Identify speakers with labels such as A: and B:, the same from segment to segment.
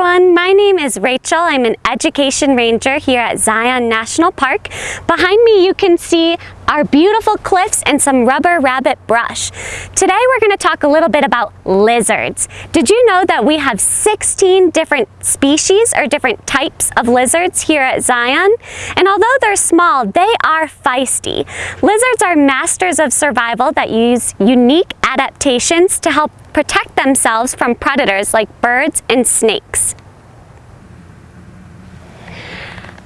A: everyone, my name is Rachel. I'm an education ranger here at Zion National Park. Behind me you can see our beautiful cliffs and some rubber rabbit brush. Today we're going to talk a little bit about lizards. Did you know that we have 16 different species or different types of lizards here at Zion? And although they're small, they are feisty. Lizards are masters of survival that use unique adaptations to help protect themselves from predators like birds and snakes.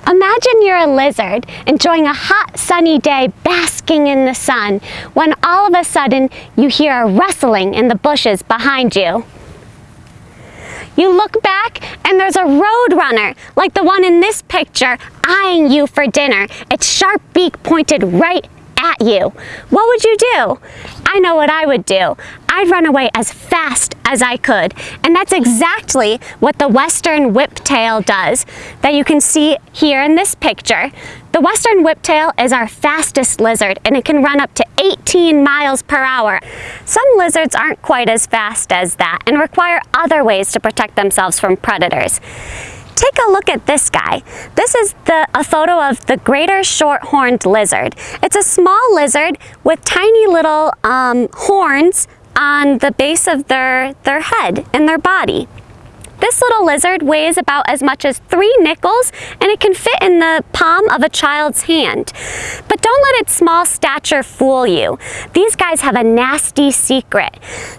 A: Imagine you're a lizard enjoying a hot sunny day basking in the sun when all of a sudden you hear a rustling in the bushes behind you. You look back and there's a roadrunner like the one in this picture eyeing you for dinner, its sharp beak pointed right at you. What would you do? I know what I would do. I'd run away as fast as I could. And that's exactly what the western whiptail does that you can see here in this picture. The western whiptail is our fastest lizard and it can run up to 18 miles per hour. Some lizards aren't quite as fast as that and require other ways to protect themselves from predators. Take a look at this guy. This is the, a photo of the greater short-horned lizard. It's a small lizard with tiny little um, horns on the base of their, their head and their body. This little lizard weighs about as much as three nickels and it can fit in the palm of a child's hand. But don't let its small stature fool you. These guys have a nasty secret.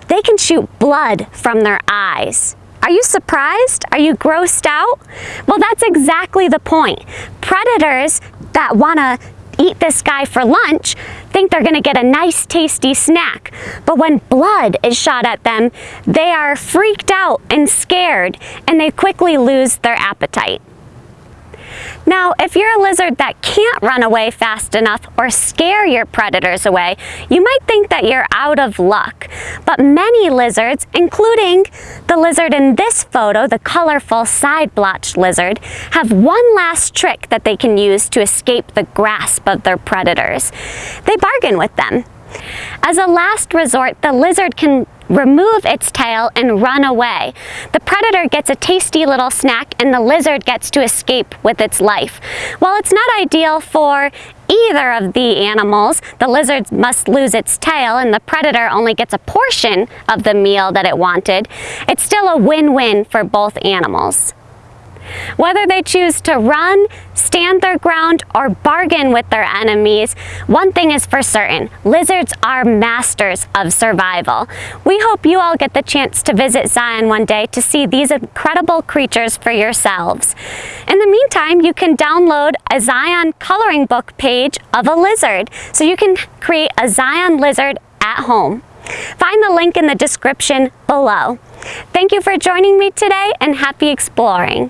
A: They can shoot blood from their eyes. Are you surprised? Are you grossed out? Well, that's exactly the point. Predators that want to eat this guy for lunch think they're going to get a nice tasty snack. But when blood is shot at them, they are freaked out and scared and they quickly lose their appetite. Now, if you're a lizard that can't run away fast enough or scare your predators away, you might think that you're out of luck. But many lizards, including the lizard in this photo, the colorful side-blotched lizard, have one last trick that they can use to escape the grasp of their predators. They bargain with them. As a last resort, the lizard can remove its tail and run away. The predator gets a tasty little snack and the lizard gets to escape with its life. While it's not ideal for either of the animals, the lizard must lose its tail and the predator only gets a portion of the meal that it wanted, it's still a win-win for both animals. Whether they choose to run, stand their ground, or bargain with their enemies, one thing is for certain, lizards are masters of survival. We hope you all get the chance to visit Zion one day to see these incredible creatures for yourselves. In the meantime, you can download a Zion coloring book page of a lizard, so you can create a Zion lizard at home. Find the link in the description below. Thank you for joining me today and happy exploring.